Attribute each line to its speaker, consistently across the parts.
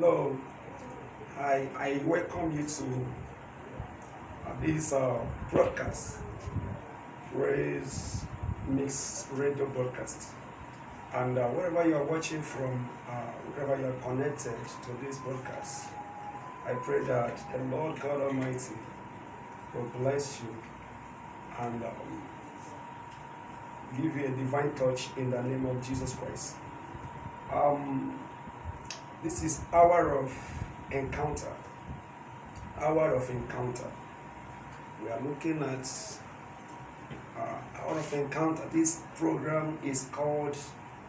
Speaker 1: Hello, I, I welcome you to this uh, broadcast, Praise Mix Radio broadcast. And uh, wherever you are watching from, uh, wherever you are connected to this broadcast, I pray that the Lord God Almighty will bless you and um, give you a divine touch in the name of Jesus Christ. Um, this is hour of encounter. Hour of encounter. We are looking at uh, hour of encounter. This program is called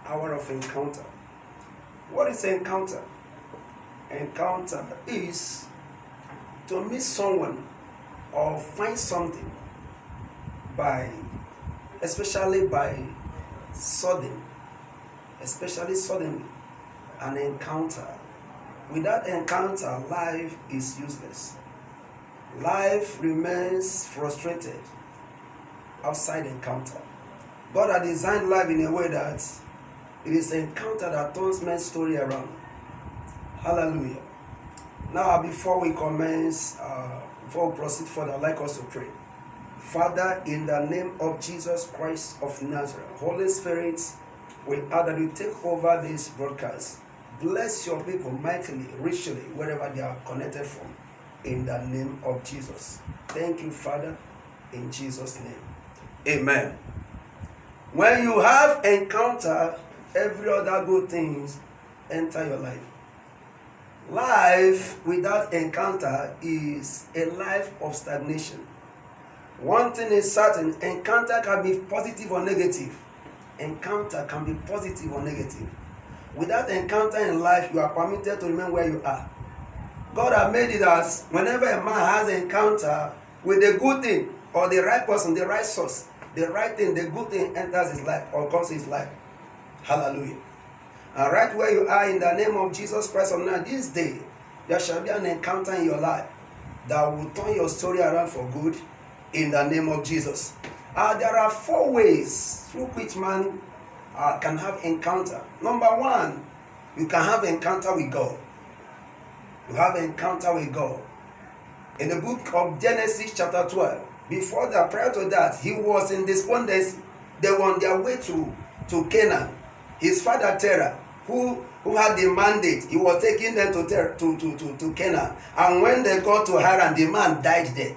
Speaker 1: Hour of Encounter. What is encounter? Encounter is to meet someone or find something by, especially by sudden, especially suddenly, an encounter. Without encounter, life is useless. Life remains frustrated outside encounter. God has designed life in a way that it is encounter that turns men's story around. Hallelujah. Now, before we commence, uh, before we proceed further, I'd like us to pray. Father, in the name of Jesus Christ of Nazareth, Holy Spirit, we ask that you take over this broadcast. Bless your people mightily, richly, wherever they are connected from. In the name of Jesus. Thank you, Father, in Jesus' name. Amen. When you have encounter, every other good things enter your life. Life without encounter is a life of stagnation. One thing is certain encounter can be positive or negative. Encounter can be positive or negative. Without encounter in life, you are permitted to remain where you are. God has made it as whenever a man has an encounter with the good thing or the right person, the right source, the right thing, the good thing enters his life or comes his life. Hallelujah. And right where you are in the name of Jesus Christ of now, this day, there shall be an encounter in your life that will turn your story around for good in the name of Jesus. Uh, there are four ways through which man uh, can have encounter. Number one, you can have encounter with God. You have encounter with God. In the book of Genesis chapter 12, before that, prior to that, he was in despondency. They were on their way to, to Canaan. His father Terah, who, who had the mandate, he was taking them to, Ter- to, to, to, to Canaan. And when they got to Haran, the man died there.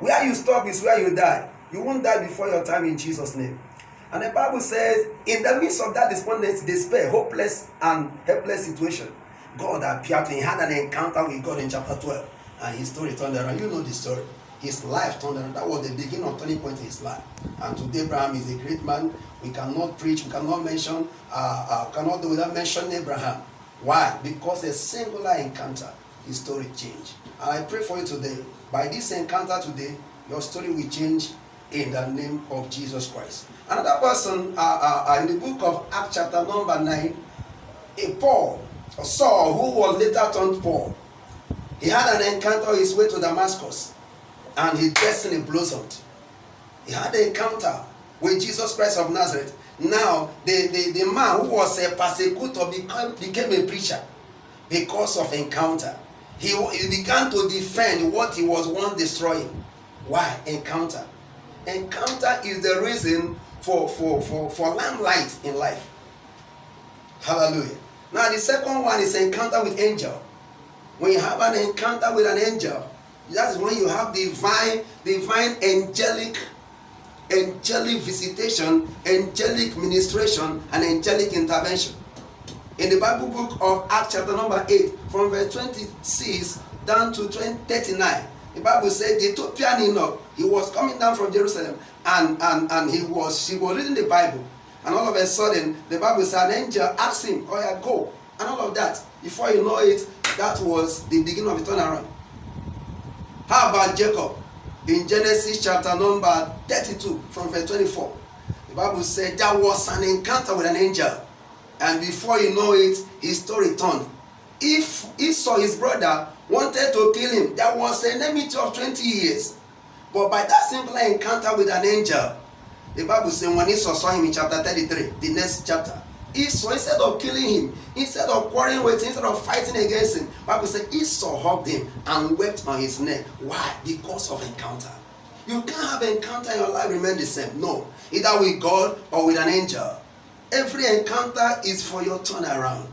Speaker 1: Where you stop is where you die. You won't die before your time in Jesus' name. And the Bible says, in the midst of that despondency, despair, hopeless, and helpless situation, God appeared to him. He had an encounter with God in chapter 12. And his story turned around. You know the story. His life turned around. That was the beginning of turning point in his life. And today, Abraham is a great man. We cannot preach, we cannot mention, uh, uh, cannot do without mentioning Abraham. Why? Because a singular encounter, his story changed. And I pray for you today. By this encounter today, your story will change in the name of Jesus Christ. Another person uh, uh, in the book of Acts, chapter number 9, a Paul, or Saul, who was later turned Paul, he had an encounter on his way to Damascus, and his destiny blossomed. He had an encounter with Jesus Christ of Nazareth. Now, the, the, the man who was a persecutor became, became a preacher because of encounter. He, he began to defend what he was once destroying. Why? Encounter. Encounter is the reason for, for, for, for limelight in life. Hallelujah. Now, the second one is encounter with angel. When you have an encounter with an angel, that is when you have divine, divine angelic, angelic visitation, angelic ministration, and angelic intervention. In the Bible book of Acts, chapter number 8, from verse 26 down to 20, 39, the Bible said the Ethiopian eunuch, he was coming down from Jerusalem and, and, and he was he was reading the Bible. And all of a sudden, the Bible said an angel asked him, Oh yeah, go. And all of that. Before you know it, that was the beginning of a turnaround. How about Jacob? In Genesis chapter number 32, from verse 24, the Bible said there was an encounter with an angel. And before you know it, his story turned. If Esau, his brother, wanted to kill him, there was an enmity of 20 years. But by that simple encounter with an angel, the Bible says when Esau saw him in chapter 33, the next chapter, Esau, instead of killing him, instead of quarreling with him, instead of fighting against him, Bible said Esau hugged him and wept on his neck. Why? Because of encounter. You can't have encounter in your life remain the same. No. Either with God or with an angel. Every encounter is for your turnaround.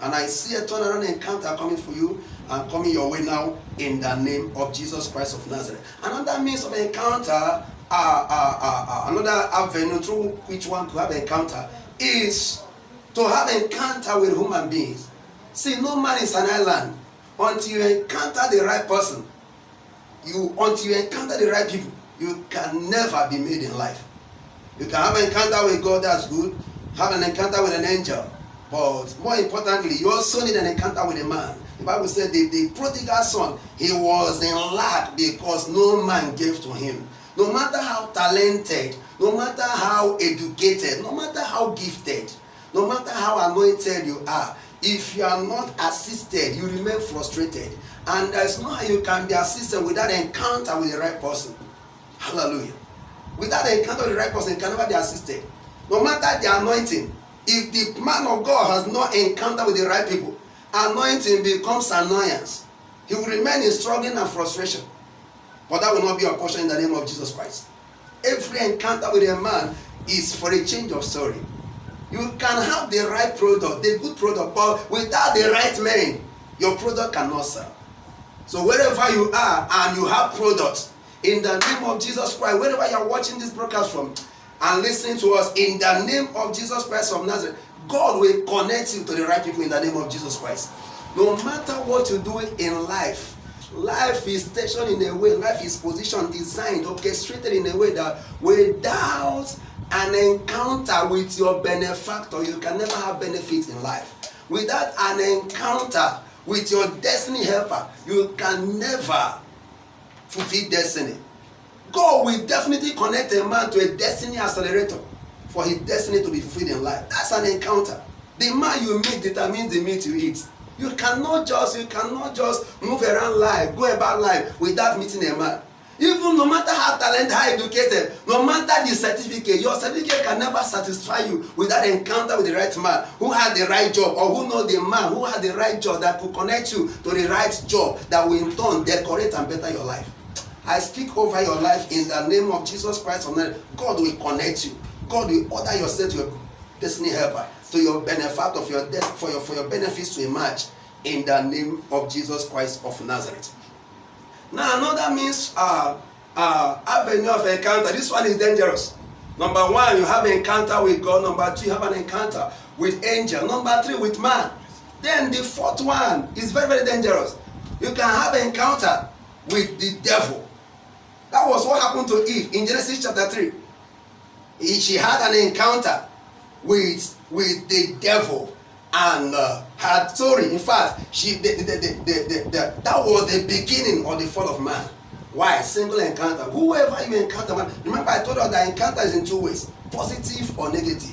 Speaker 1: And I see a turnaround encounter coming for you and coming your way now in the name of Jesus Christ of Nazareth. Another means of encounter, uh, uh, uh, uh, another avenue through which one to have encounter is to have encounter with human beings. See, no man is an island until you encounter the right person. You until you encounter the right people, you can never be made in life. You can have an encounter with God, that's good. Have an encounter with an angel. But more importantly, you also need an encounter with a man. Bible said the, the prodigal son, he was in lack because no man gave to him. No matter how talented, no matter how educated, no matter how gifted, no matter how anointed you are, if you are not assisted, you remain frustrated. And there's no how you can be assisted without encounter with the right person. Hallelujah. Without encounter with the right person, you can never be assisted. No matter the anointing, if the man of God has not encounter with the right people, anointing becomes annoyance. He will remain in struggling and frustration. But that will not be a portion in the name of Jesus Christ. Every encounter with a man is for a change of story. You can have the right product, the good product, but without the right man, your product cannot sell. So wherever you are and you have products, in the name of Jesus Christ, wherever you are watching this broadcast from and listening to us, in the name of Jesus Christ of Nazareth, God will connect you to the right people in the name of Jesus Christ. No matter what you do in life, life is stationed in a way, life is positioned, designed, orchestrated in a way that without an encounter with your benefactor, you can never have benefit in life. Without an encounter with your destiny helper, you can never fulfill destiny. God will definitely connect a man to a destiny accelerator for his destiny to be fulfilled in life. That's an encounter. The man you meet determines the meat you eat. You cannot just you cannot just move around life, go about life without meeting a man. Even no matter how talented, how educated, no matter the certificate, your certificate can never satisfy you without encounter with the right man who had the right job or who know the man who had the right job that could connect you to the right job that will in turn decorate and better your life. I speak over your life in the name of Jesus Christ of Nazareth. God will connect you. God will order yourself to your destiny helper, to your benefit of your death, for your for your benefits to emerge in the name of Jesus Christ of Nazareth. Now another means uh, uh, avenue of encounter. This one is dangerous. Number one, you have an encounter with God. Number two, you have an encounter with angel. Number three, with man. Then the fourth one is very, very dangerous. You can have an encounter with the devil. That was what happened to Eve in Genesis chapter 3. She had an encounter with, with the devil and uh, had story. In fact, she the, the, the, the, that was the beginning of the fall of man. Why? Single encounter. Whoever you encounter, man. Remember, I told you that encounter is in two ways: positive or negative.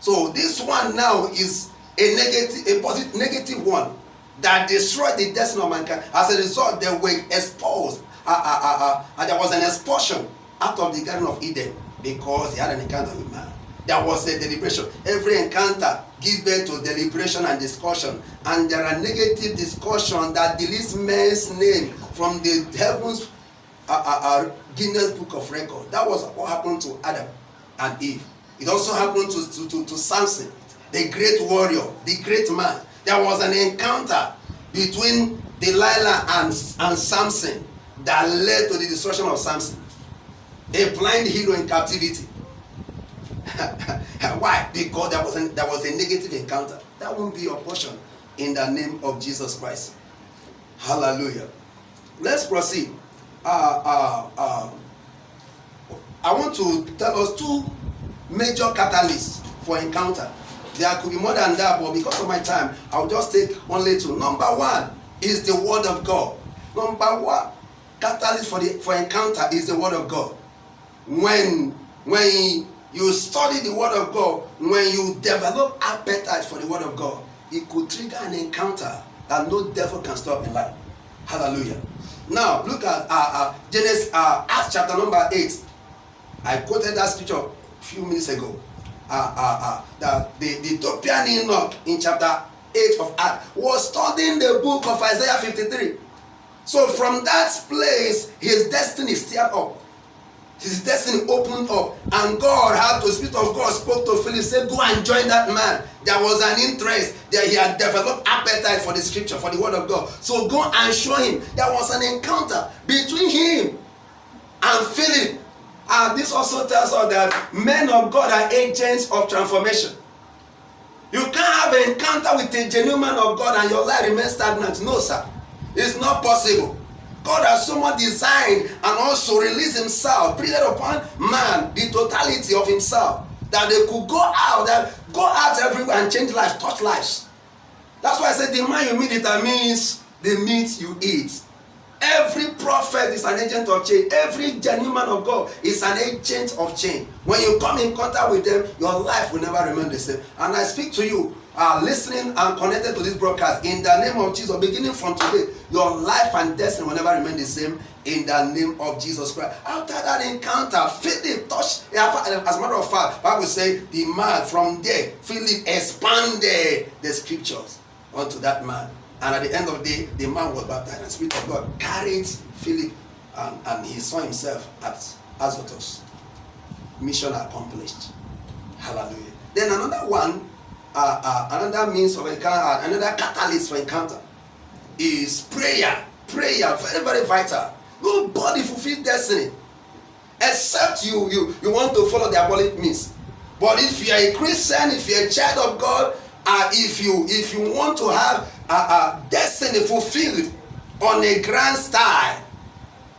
Speaker 1: So this one now is a negative, a positive, negative one that destroyed the destiny of mankind. As a result, they were exposed uh, uh, uh, uh, and there was an expulsion out of the Garden of Eden because he had an encounter with man. There was a deliberation. Every encounter gives birth to deliberation and discussion. And there are negative discussion that deletes man's name from the heavens uh, uh, uh, Guinness Book of Record. That was what happened to Adam and Eve. It also happened to, to, to, to Samson, the great warrior, the great man. There was an encounter between Delilah and, and Samson that led to the destruction of Samson. A blind hero in captivity. Why? Because there was, a, there was a negative encounter. That won't be your portion in the name of Jesus Christ. Hallelujah. Let's proceed. Uh, uh, uh, I want to tell us two major catalysts for encounter. There could be more than that, but because of my time, I'll just take only two. Number one is the Word of God. Number one, catalyst for the for encounter is the word of god when when you study the word of god when you develop appetite for the word of god it could trigger an encounter that no devil can stop in life hallelujah now look at uh, uh, genesis uh, acts chapter number eight i quoted that scripture a few minutes ago uh, uh, uh, the, the, the Ethiopian Enoch in chapter 8 of Acts was studying the book of Isaiah 53. So from that place, his destiny stirred up. His destiny opened up, and God had to, Spirit of God spoke to Philip, said, Go and join that man. There was an interest that he had developed appetite for the scripture, for the word of God. So go and show him. There was an encounter between him and Philip. And this also tells us that men of God are agents of transformation. You can't have an encounter with a genuine man of God and your life remains stagnant. No, sir. It's not possible. God has so much designed and also released himself, breathed upon man the totality of himself that they could go out, that go out everywhere and change lives, touch lives. That's why I said the man you meet determines the meat you eat. Every prophet is an agent of change. Every genuine man of God is an agent of change. When you come in contact with them, your life will never remain the same. And I speak to you, uh, listening and connected to this broadcast, in the name of Jesus, beginning from today, your life and destiny will never remain the same in the name of Jesus Christ. After that encounter, Philip touched, as a matter of fact, Bible say the man from there, Philip expanded the scriptures unto that man. And at the end of the day, the man was baptized, and the Spirit of God carried Philip, and, and he saw himself at Azotus. Mission accomplished. Hallelujah. Then another one, uh, another means of encounter, another catalyst for encounter is prayer. Prayer, very, very vital. Nobody fulfills destiny except you, you, you want to follow the diabolic means. But if you are a Christian, if you're a child of God, uh, if you if you want to have a, a destiny fulfilled on a grand style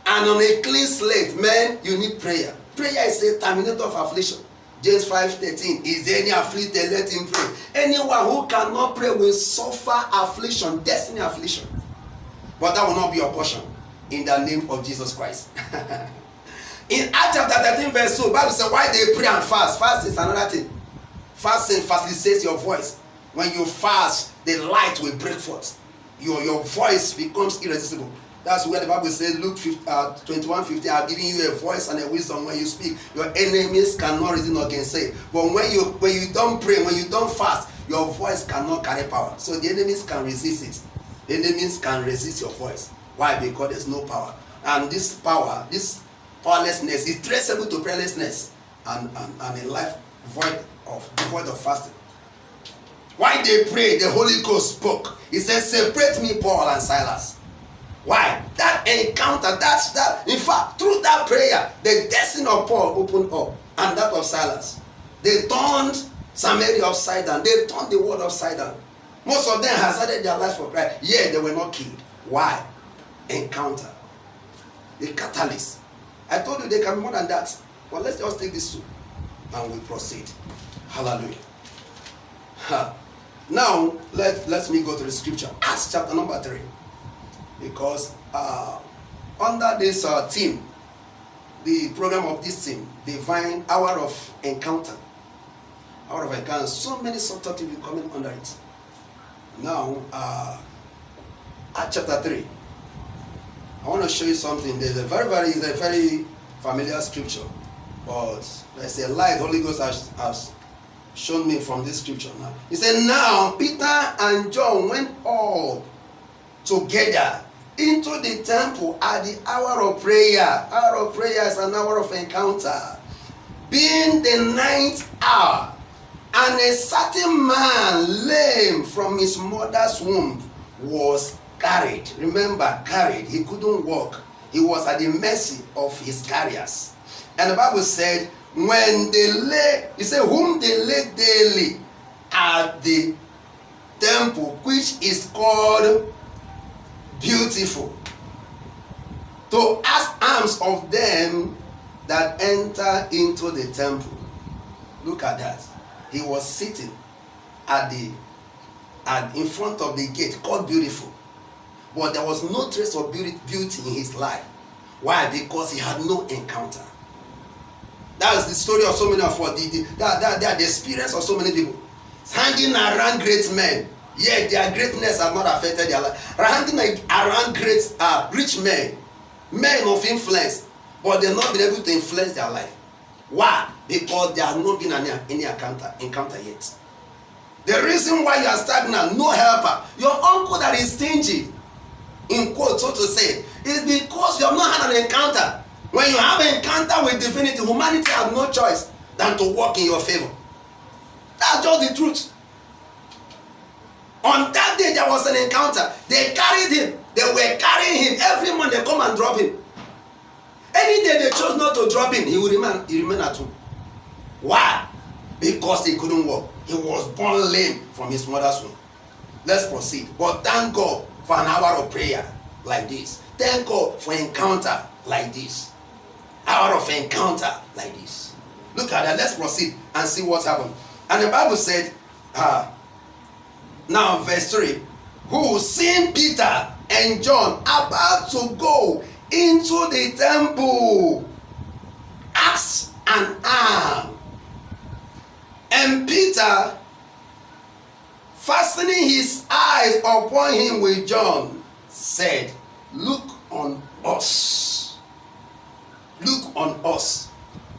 Speaker 1: and on a clean slate, man, you need prayer. Prayer is a terminator of affliction. James 5 13. Is any afflicted? Let him pray. Anyone who cannot pray will suffer affliction, destiny affliction. But that will not be your portion in the name of Jesus Christ. in Acts chapter 13, verse 2, Bible says, Why they pray and fast? Fast is another thing. Fasting facilitates your voice. When you fast, the light will break forth. Your, your voice becomes irresistible. That's where the Bible says, Luke 50, uh, 21 50, I've given you a voice and a wisdom when you speak. Your enemies cannot reason against it. But when you when you don't pray, when you don't fast, your voice cannot carry power. So the enemies can resist it. The enemies can resist your voice. Why? Because there's no power. And this power, this powerlessness is traceable to prayerlessness and, and, and a life void of devoid of fasting. Why they pray, the Holy Ghost spoke. He said, Separate me, Paul and Silas. Why? That encounter, that's that. In fact, through that prayer, the destiny of Paul opened up and that of Silas. They turned Samaria upside down. They turned the world upside down. Most of them hazarded their life for Christ. Yeah, they were not killed. Why? Encounter. The catalyst. I told you they can be more than that. But let's just take this two and we proceed. Hallelujah. Ha. Now, let, let me go to the scripture. Acts chapter number 3. Because uh, under this uh, team, the program of this team, Divine Hour of Encounter, Hour of Encounter, so many subtitles will coming under it. Now, uh, Acts chapter 3. I want to show you something. There's a very, very, a very familiar scripture. But there's a light Holy Ghost has, has shown me from this scripture now. He said, Now Peter and John went all together into the temple at the hour of prayer. Hour of prayer is an hour of encounter. Being the ninth hour, and a certain man, lame from his mother's womb, was carried. Remember, carried. He couldn't walk. He was at the mercy of his carriers. And the Bible said, when they lay, he said, whom they lay daily at the temple, which is called beautiful, to ask alms of them that enter into the temple. Look at that. He was sitting at the at in front of the gate called beautiful. But there was no trace of beauty, in his life. Why? Because he had no encounter. That's the story of so many of us. The, the, that, that, that the experience of so many people. Hanging around great men. Yet their greatness has not affected their life. Hanging around great, uh, rich men. Men of influence. But they've not been able to influence their life. Why? Because there has not been any, any encounter, encounter yet. The reason why you are stagnant, no helper, your uncle that is stingy, in quote, so to say, is because you have not had an encounter. When you have an encounter with divinity, humanity has no choice than to work in your favor. That's just the truth. On that day, there was an encounter. They carried him. They were carrying him. Every month they come and drop him. Any day they chose not to drop him, he would remain, he remain at home. Why? Because he couldn't walk. He was born lame from his mother's womb. Let's proceed. But thank God for an hour of prayer like this. Thank God for encounter like this. Hour of encounter like this. Look at that. Let's proceed and see what happened. And the Bible said, uh, now verse 3, who seeing Peter and John about to go into the temple, axe and arm. And Peter, fastening his eyes upon him with John, said, Look on us. Look on us.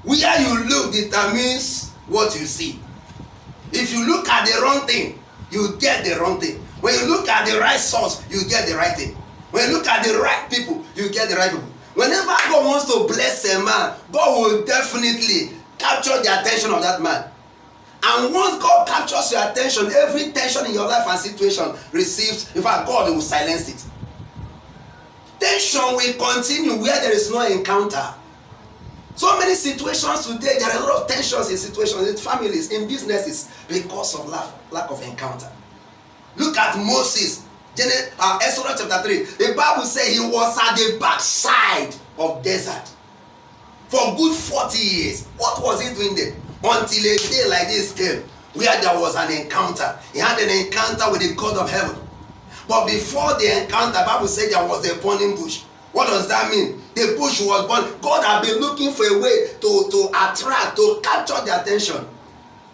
Speaker 1: Where you look determines what you see. If you look at the wrong thing, you get the wrong thing. When you look at the right source, you get the right thing. When you look at the right people, you get the right people. Whenever God wants to bless a man, God will definitely capture the attention of that man. And once God captures your attention, every tension in your life and situation receives, in fact, God will silence it. Tension will continue where there is no encounter. So many situations today, there are a lot of tensions in situations, in families, in businesses, because of lack, lack of encounter. Look at Moses Genesis, uh, Exodus chapter 3, the Bible says he was at the backside of desert for good 40 years. What was he doing there? Until a day like this came where there was an encounter. He had an encounter with the God of heaven. But before the encounter, Bible said there was a burning bush. What does that mean? The bush was born. God had been looking for a way to, to attract, to capture the attention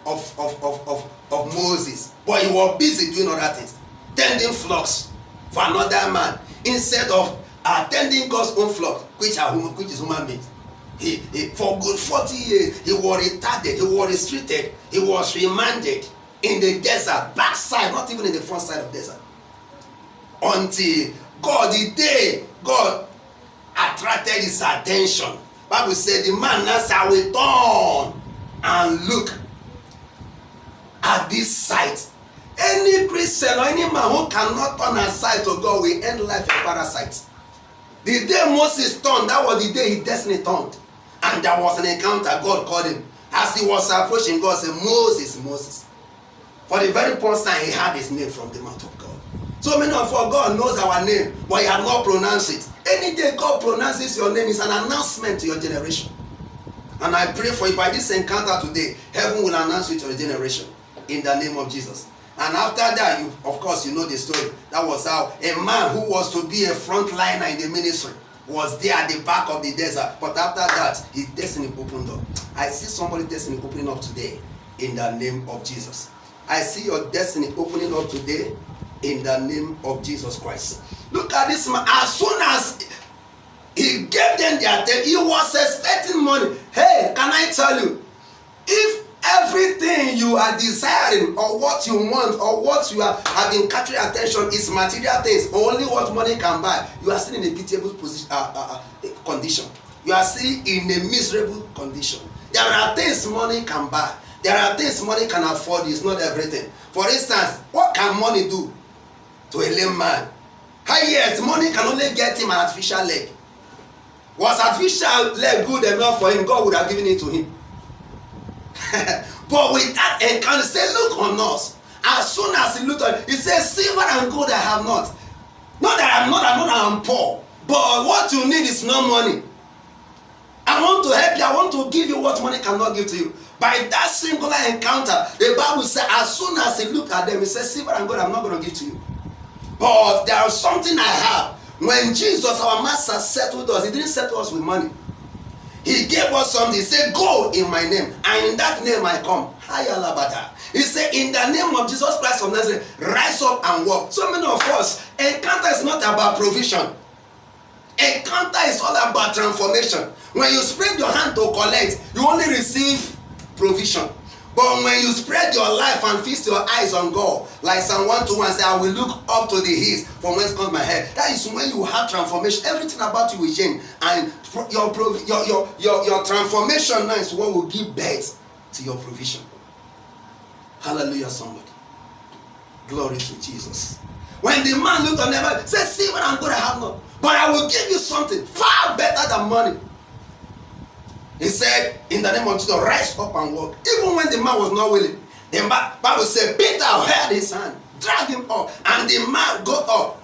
Speaker 1: of, of, of, of, of Moses. But he was busy doing other things. tending flocks for another man instead of uh, attending God's own flock, which are which is human beings. He, he, for good 40 years, he was retarded, he was restricted, he was remanded in the desert, backside, not even in the front side of desert. Until God, the day God attracted his attention, Bible said the man now shall return and look at this sight Any Christian or any man who cannot turn aside to God will end life a parasite. The day Moses turned, that was the day his destiny turned. And there was an encounter. God called him. As he was approaching, God said, Moses, Moses. For the very first time, he had his name from the mouth of God. So many of us, God knows our name, but he have not pronounced it. Any day God pronounces your name, is an announcement to your generation. And I pray for you by this encounter today, heaven will announce it to your generation. In the name of Jesus. And after that, you, of course, you know the story. That was how a man who was to be a frontliner in the ministry was there at the back of the desert. But after that, his destiny opened up. I see somebody destiny opening up today in the name of Jesus. I see your destiny opening up today in the name of Jesus Christ. Look at this man. As soon as he gave them their attention, he was expecting money. Hey, can I tell you? If everything you are desiring or what you want or what you are have been capturing attention is material things only what money can buy you are still in a pitiable position uh, uh, uh, condition you are still in a miserable condition there are things money can buy there are things money can afford it's not everything for instance what can money do to a lame man yes money can only get him an artificial leg was artificial leg good enough for him god would have given it to him but with that encounter, say, look on us. As soon as he looked on, he says, silver and gold I have not. Not that I'm not, I'm not, I'm poor. But what you need is no money. I want to help you. I want to give you what money cannot give to you. By that singular encounter, the Bible says, as soon as he looked at them, he said, Silver and gold I'm not going to give to you. But there is something I have. When Jesus, our master, settled us, he didn't settle us with money. He gave us something. He said, Go in my name, and in that name I come. Hayalabata. He said, In the name of Jesus Christ of Nazareth, rise up and walk. So many of us, encounter is not about provision. Encounter is all about transformation.
Speaker 2: when you spread your hand to collect you only receive provision but when you spread your life and feast your eyes on god like psalm one two one say i will look up to the hills from whence comes my help. That is when you have transformation. Everything about you will change. And your your your your your transformation now is what will give birth to your provision. Hallelujah somebody. Glory to jesus. When the man looked on them say see what i'm gonna have now. But i will give you something far better than money he said in the name of jesus rise up and walk. Even when the man was not willing the bible say peter held his hand drag him up and the man got up.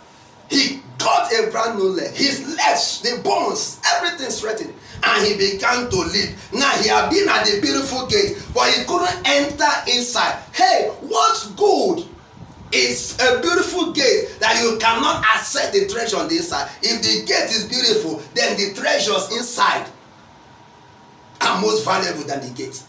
Speaker 2: He got a brand new leg. His legs the bones everything straightened and he began to live now he had been at the beautiful gate but he couldn't enter inside. Hey what's good? Is a beautiful gate that you cannot access the treasure on the inside. If the gate is beautiful then the treasures inside are most valuable than the gate.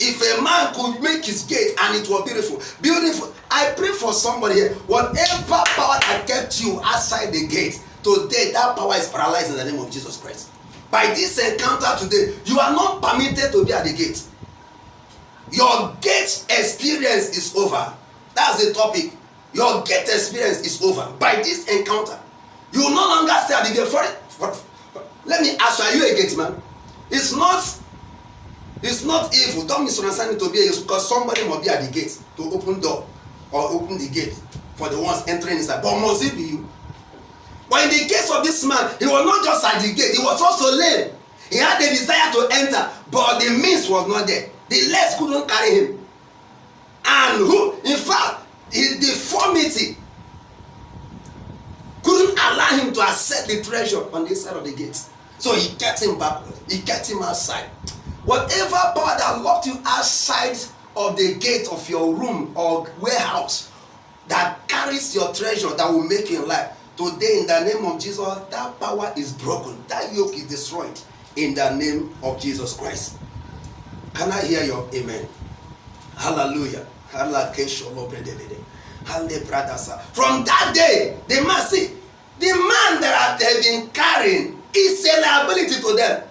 Speaker 2: If a man could make his gate and it was beautiful beautiful i pray for somebody here. Whatever power that kept you outside the gate today that power is paralyzed in the name of jesus christ. By this encounter today you are not permitted to be at the gate. Your gate experience is over. That's the topic. Your gate experience is over. By this encounter you no longer stay at the gate. For for, for, let me ask you are you a gate man. It's not it's not evil. Don't misunderstand it to be evil because somebody must be at the gate to open door or open the gate for the ones entering inside. But must it be you? But in the case of this man he was not just at the gate he was also lame. He had the desire to enter but the means was not there. The legs couldn't carry him. And who in fact his deformity couldn't allow him to access the treasure on the side of the gate. So he kept him backward. He kept him outside whatever power that locked you outside of the gate of your room or warehouse that carries your treasure that will make you alive today in the name of jesus that power is broken. That yoke is destroyed in the name of jesus christ. Can i hear your amen? Hallelujah. From that day the see the man that have been carrying is a liability to them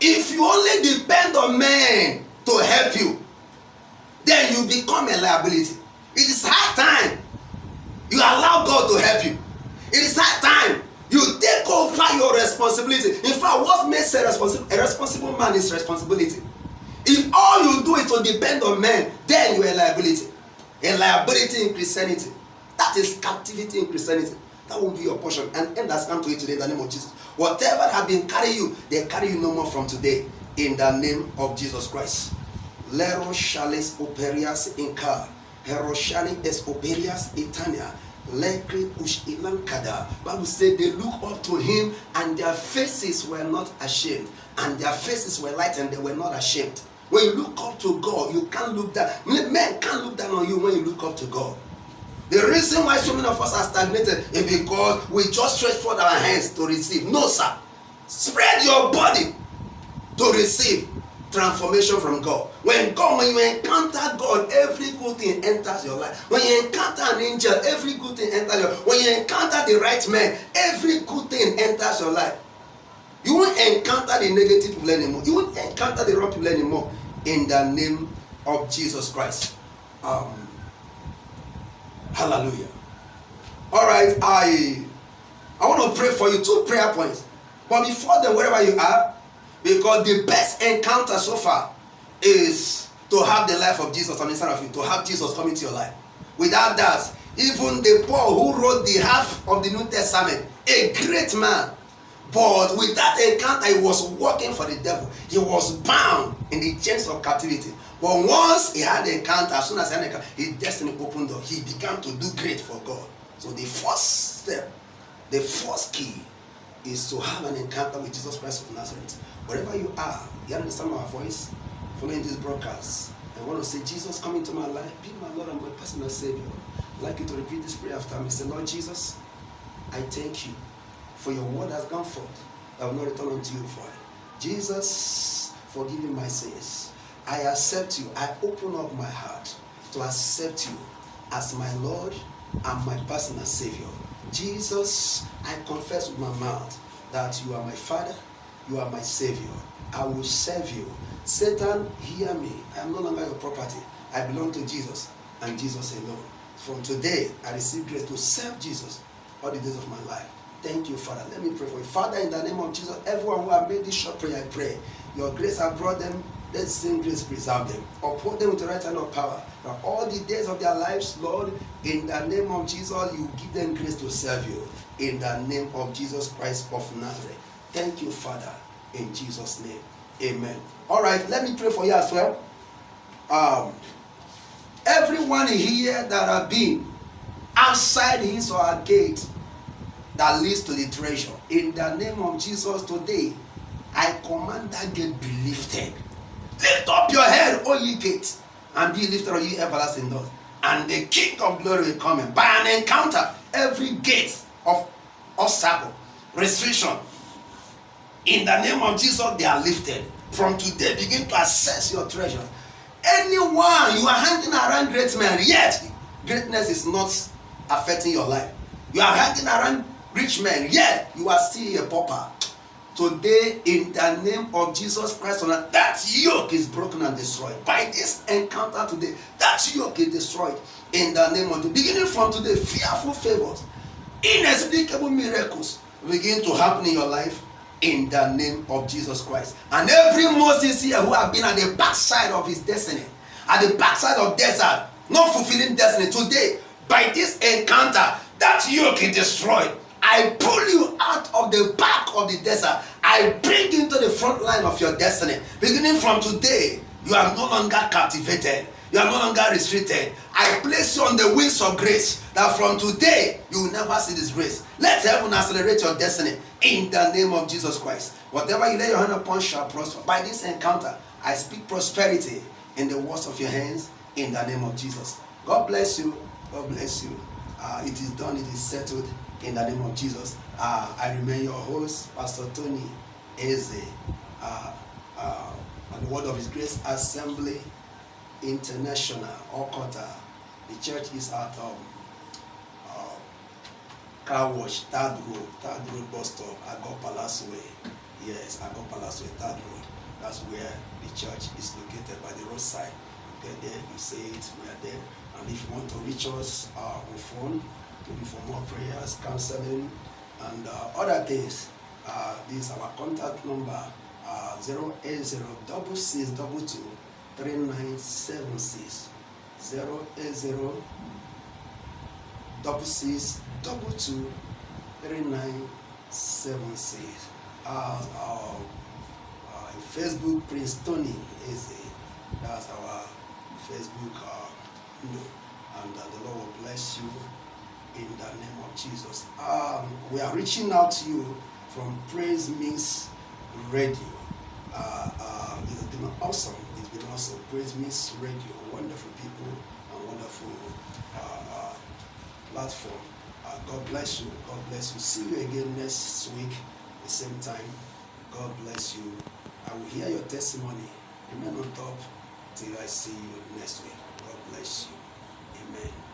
Speaker 2: if you only depend on men to help you then you become a liability. It is high time you allow god to help you. It is high time you take over your responsibility. In fact what makes a responsible a responsible man is responsibility. If all you do is to depend on men then you are a liability. A liability in christianity. That is captivity in christianity. That won't be your portion. And end has come to it today in the name of jesus whatever have been carry you they carry you no more from today. In the name of jesus christ. Lero shales operias inka heroshani es operias etania lekri ush ilankada. Bible say they look up to him and their faces were not ashamed. And their faces were light and they were not ashamed. When you look up to god you can't look down. Men can't look down on you when you look up to god the reason why so many of us are stagnated is because we just stretch forth our hands to receive. No sir. Spread your body to receive transformation from god. When god when you encounter god every good thing enters your life. When you encounter an angel every good thing enters your life. When you encounter the right man every good thing enters your life. You won't encounter the negative people anymore. You won't encounter the wrong people anymore. In the name of jesus christ. Um, hallelujah. All right i i want to pray for you two prayer points. But before then wherever you are because the best encounter so far is to have the life of jesus on the inside of you to have jesus come into your life. Without that even the paul who wrote the half of the new testament a great man but with that encounter he was working for the devil. He was bound in the chains of captivity but once he had the encounter as soon as he had the encounter his destiny opened up. he began to do great for god so the first step the first key is to have an encounter with jesus christ of nazareth wherever you are you understand my voice following this broadcast i want to say jesus come into my life be my lord and my personal savior i'd like you to repeat this prayer after me say lord jesus i thank you for your word has gone forth. I will not return unto you for it. Jesus, forgive me my sins. I accept you. I open up my heart to accept you as my Lord and my personal Savior. Jesus, I confess with my mouth that you are my Father,
Speaker 1: You are my Savior. I will serve you. Satan, hear me. I am no longer your property. I belong to Jesus and Jesus alone. From today, I receive grace to serve Jesus all the days of my life. Thank you, Father. Let me pray for you. Father, in the name of Jesus, everyone who have made this short prayer, I pray. Your grace has brought them. Let same grace preserve them. Uphold them with the right hand of power. Now, all the days of their lives, Lord, in the name of Jesus, you give them grace to serve you. In the name of Jesus Christ of Nazareth. Thank you, Father. In Jesus' name. Amen. All right, let me pray for you as well. Um, everyone here that have been outside his or her gate that leads to the treasure. In the name of Jesus today, I command that gate be lifted. Lift up your head, O ye gates, and be lifted, O ye everlasting doors. And the King of glory will come in. By an encounter, every gate of obstacle, restriction, in the name of Jesus, they are lifted. From today, begin to assess your treasure. Anyone you are hanging around great men, yet greatness is not affecting your life. You are hanging around rich men, yet you are still a pauper. Today, in the name of Jesus Christ, that yoke is broken and destroyed. By this encounter today, that yoke is destroyed. In the name of the beginning from today, fearful favors, inexplicable miracles begin to happen in your life in the name of Jesus Christ. And every Moses here who have been at the backside of his destiny, at the backside of desert, not fulfilling destiny, today, by this encounter, that yoke is destroyed. I pull you out of the back of the desert. I bring you into the front line of your destiny. Beginning from today, you are no longer captivated. You are no longer restricted. I place you on the wings of grace that from today you will never see this grace. Let heaven accelerate your destiny in the name of Jesus Christ. Whatever you lay your hand upon shall prosper. By this encounter, I speak prosperity in the works of your hands in the name of Jesus. God bless you. God bless you. Uh, it is done, it is settled in the name of Jesus. Uh, I remain your host, Pastor Tony Eze, uh, uh, on the Word of His Grace Assembly International, Okota. The church is at um, uh, Car Wash, Third Road, Third Road bus stop, Ago Palace Way. Yes, Ago Palace Way, Third Road. That's where the church is located by the roadside. Get there, you say it, we are there. And if you want to reach us uh, on phone, maybe for more prayers, counseling, and uh, other things, uh, this is our contact number uh, 080 3976 080 3976 uh, uh, uh, Facebook Prince Tony is a, that's our Facebook uh, you know, and uh, the Lord will bless you in the name of Jesus. Um, we are reaching out to you from Praise Mix Radio. Uh, uh, it's been awesome. It's been awesome. Praise Mix Radio, wonderful people and wonderful uh, uh, platform. Uh, God bless you. God bless you. See you again next week, the same time. God bless you. I will hear your testimony. Remain on top till I see you next week. God bless you. Amen.